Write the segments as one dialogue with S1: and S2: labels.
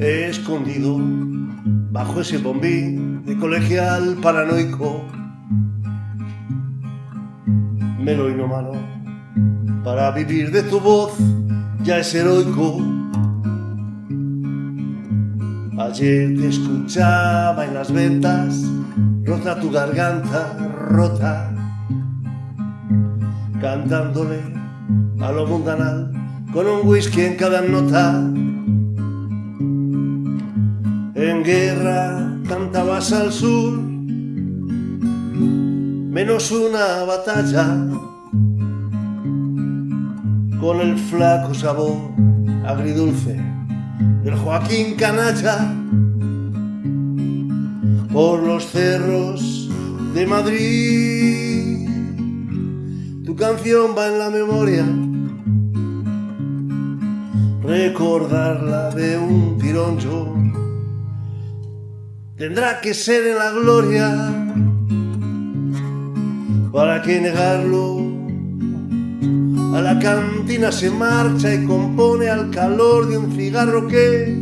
S1: He escondido bajo ese bombí de colegial paranoico. Melo malo para vivir de tu voz ya es heroico. Ayer te escuchaba en las ventas, rota tu garganta, rota, cantándole a lo mundanal con un whisky en cada nota. En guerra cantabas al sur, menos una batalla, con el flaco sabor agridulce del Joaquín Canalla por los cerros de Madrid. Canción va en la memoria, recordarla de un tirón tendrá que ser en la gloria. ¿Para que negarlo? A la cantina se marcha y compone al calor de un cigarro que,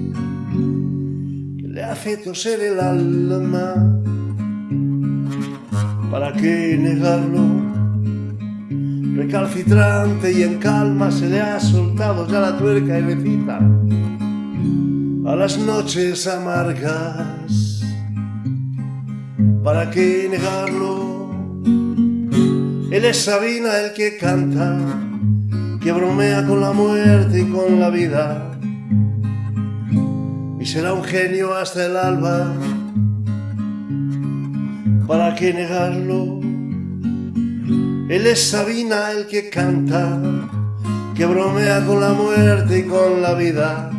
S1: le hace toser el alma. ¿Para qué negarlo? Recalcitrante y en calma se le ha soltado ya la tuerca y recita a las noches amargas. ¿Para qué negarlo? Él es Sabina el que canta que bromea con la muerte y con la vida y será un genio hasta el alba para qué negarlo él es Sabina el que canta que bromea con la muerte y con la vida.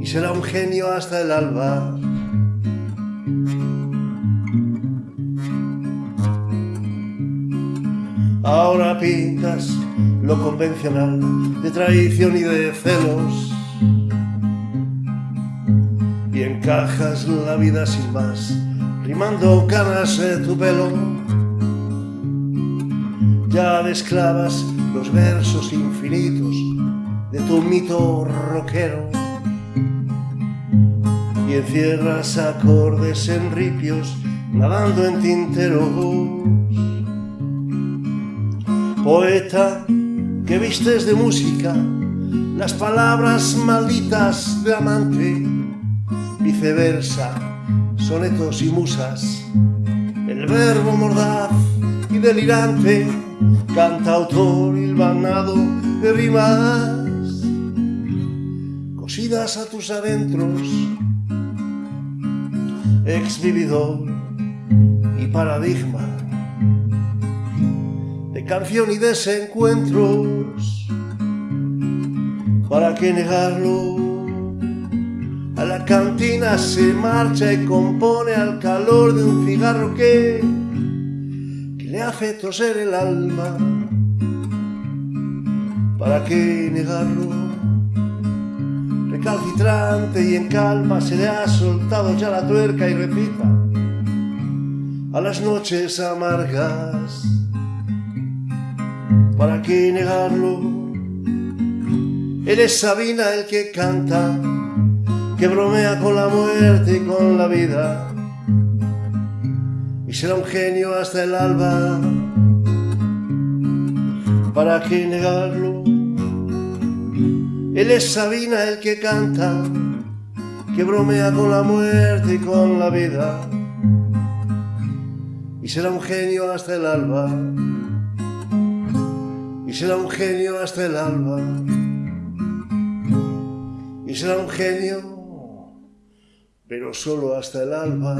S1: Y será un genio hasta el alba. Ahora pintas lo convencional de traición y de celos. Y encajas la vida sin más, rimando canas de tu pelo. Ya desclavas los versos infinitos de tu mito rockero y encierras acordes en ripios nadando en tinteros. Poeta que vistes de música las palabras malditas de amante, viceversa, sonetos y musas, el verbo mordaz y delirante, cantautor hilvanado de rimas, cosidas a tus adentros, ex vividor y paradigma canción y desencuentros. ¿Para qué negarlo? A la cantina se marcha y compone al calor de un cigarro que le hace toser el alma. ¿Para qué negarlo? Recalcitrante y en calma se le ha soltado ya la tuerca y recita a las noches amargas ¿para qué negarlo? Él es Sabina el que canta, que bromea con la muerte y con la vida, y será un genio hasta el alba. ¿Para qué negarlo? Él es Sabina el que canta, que bromea con la muerte y con la vida, y será un genio hasta el alba y será un genio hasta el alba y será un genio pero solo hasta el alba